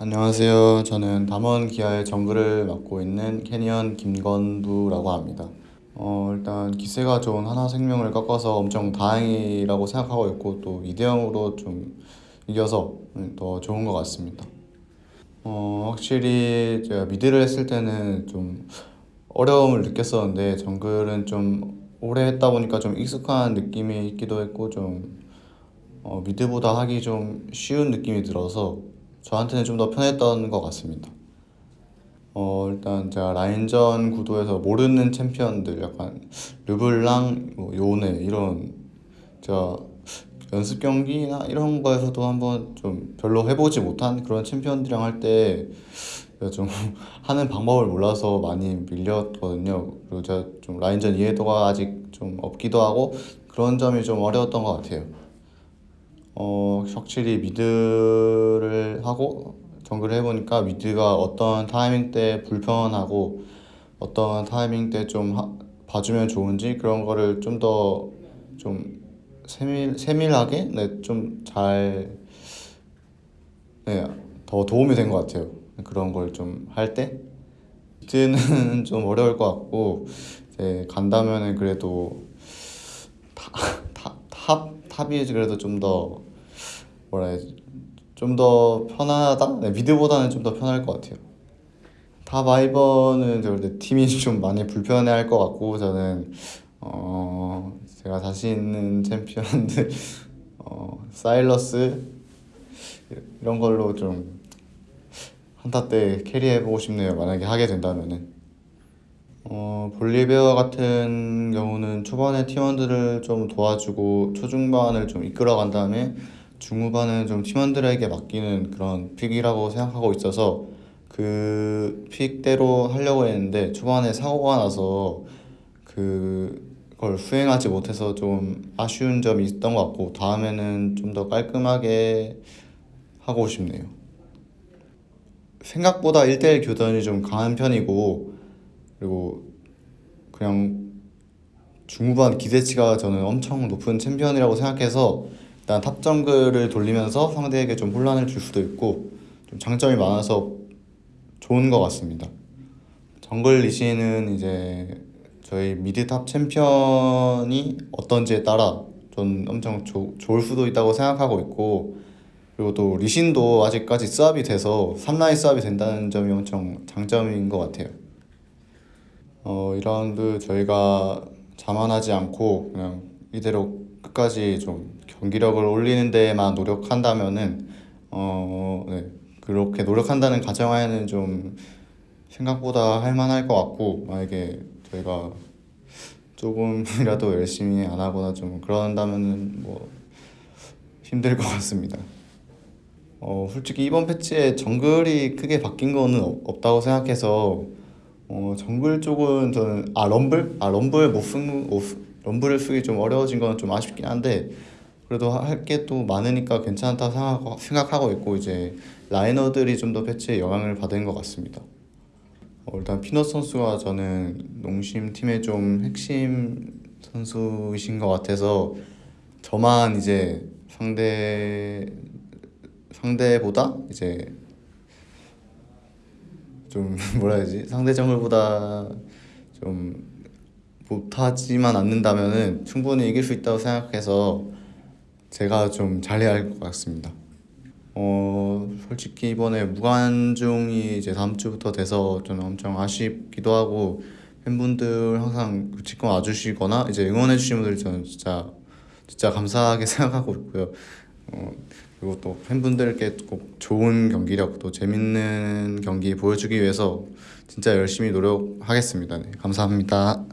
안녕하세요. 저는 담원 기아의 정글을 맡고 있는 캐니언 김건두라고 합니다. 어, 일단 기세가 좋은 하나생명을 꺾어서 엄청 다행이라고 생각하고 있고 또 2대 0으로 좀 이겨서 더 좋은 것 같습니다. 어, 확실히 제가 미드를 했을 때는 좀 어려움을 느꼈었는데 정글은 좀 오래 했다 보니까 좀 익숙한 느낌이 있기도 했고 좀 어, 미드보다 하기 좀 쉬운 느낌이 들어서 저한테는 좀 더 편했던 것 같습니다. 어, 일단 제가 라인전 구도에서 모르는 챔피언들 약간 르블랑, 뭐 요네 이런 제가 연습 경기나 이런 거에서도 한번 좀 별로 해보지 못한 그런 챔피언들이랑 할 때 좀 하는 방법을 몰라서 많이 밀렸거든요. 그리고 제가 좀 라인전 이해도가 아직 좀 없기도 하고 그런 점이 좀 어려웠던 것 같아요. 어, 확실히 mid를 하고 정글을 해보니까 mid가 어떤 타이밍 때 불편하고 어떤 타이밍 때 좀 봐주면 좋은지 그런 거를 좀더좀 세밀, 세밀하게 네, 좀 잘, 네, 더 도움이 된 것 같아요. 그런 걸 좀 할 때. mid는 좀 어려울 것 같고, 이제 간다면은 그래도 타, 타, top, top이 그래도 좀 더, 뭐라 해야지, 좀 더 편하다? 네, mid보다는 좀 더 편할 것 같아요. top 아이번은 근데 팀이 좀 많이 불편해할 것 같고 저는 어 제가 자신 있는 챔피언들 어 사일러스 이런 걸로 좀 한타 때 캐리해보고 싶네요. 만약에 하게 된다면은 어 볼리베어 같은 경우는 초반에 팀원들을 좀 도와주고 초중반을 좀 이끌어간 다음에 중후반은 좀 팀원들에게 맡기는 그런 픽이라고 생각하고 있어서 그 픽대로 하려고 했는데 초반에 사고가 나서 그걸 수행하지 못해서 좀 아쉬운 점이 있었던 것 같고 다음에는 좀 더 깔끔하게 하고 싶네요. 생각보다 1대1 교전이 좀 강한 편이고 그리고 그냥 중후반 기대치가 저는 엄청 높은 챔피언이라고 생각해서 일단 top 정글을 돌리면서 상대에게 좀 혼란을 줄 수도 있고 좀 장점이 많아서 좋은 것 같습니다. 정글 leash는 이제 저희 mid top 챔피언이 어떤지에 따라 전 엄청 조, 좋을 수도 있다고 생각하고 있고 그리고 또 리신도 아직까지 수합이 돼서 3라인 수합이 된다는 점이 엄청 장점인 것 같아요. 어, 2라운드 저희가 자만하지 않고 그냥 이대로 끝까지 좀 경기력을 올리는 데에만 노력한다면은 어, 네, 그렇게 노력한다는 가정하에는 좀 생각보다 할만할 것 같고 만약에 저희가 조금이라도 열심히 안 하거나 좀 그런다면은 뭐 힘들 것 같습니다. 어, 솔직히 이번 패치에 정글이 크게 바뀐 거는 없다고 생각해서 어, 정글 쪽은 저는 아 럼블? 아 럼블 못 쓰는 럼블을 쓰기 좀 어려워진 건 좀 아쉽긴 한데 그래도 할 게 또 많으니까 괜찮다 생각하고, 생각하고 있고 이제 라이너들이 좀 더 패치에 영향을 받은 것 같습니다. 어, 일단 피넛 선수가 저는 농심 팀의 좀 핵심 선수이신 것 같아서 저만 이제 상대 상대보다 이제 좀 뭐라 해야지 상대 정글보다 좀 못하지만 않는다면은 충분히 이길 수 있다고 생각해서 제가 좀 잘해야 할 것 같습니다. 어 솔직히 이번에 무관중이 이제 다음 주부터 돼서 저는 엄청 아쉽기도 하고 팬분들 항상 지금 와주시거나 이제 응원해 주시는 분들 저는 진짜 진짜 감사하게 생각하고 있고요. 어, 그리고 또 팬분들께 꼭 좋은 경기력 또 재밌는 경기 보여주기 위해서 진짜 열심히 노력하겠습니다. 네, 감사합니다.